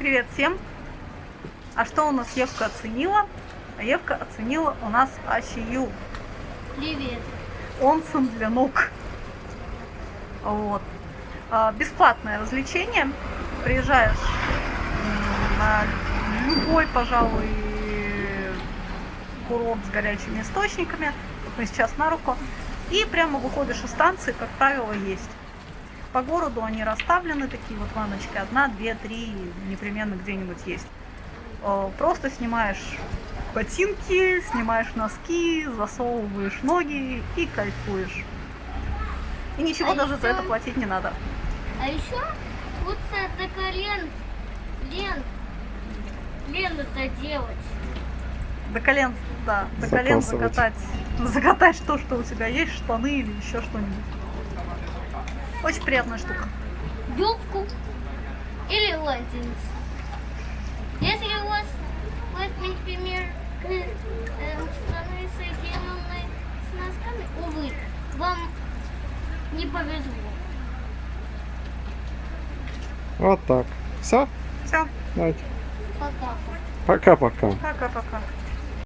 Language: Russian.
Привет всем! А что у нас Евка оценила? А Евка оценила у нас Асию. Привет. Онсен для ног. Вот. А, Бесплатное развлечение. Приезжаешь на любой, пожалуй, курорт с горячими источниками. Вот мы сейчас на руку. И прямо выходишь из станции, как правило, есть. По городу они расставлены, такие вот ванночки. Одна, две, три, непременно где-нибудь есть. Э, Просто снимаешь ботинки, снимаешь носки, засовываешь ноги и кайфуешь. И ничего А даже за ещё- это платить не надо. А еще вот до колен, лен, лену-то делать. До колен, да, до колен закатать. Закатать то, что у тебя есть, штаны или еще что-нибудь. Очень приятная штука. Юбку или латинс. Если у вас, вот, например, эм, штаны соединенные с носками, увы, вам не повезло. Вот так. Все? Все, Давайте. Пока. Пока-пока. пока-пока.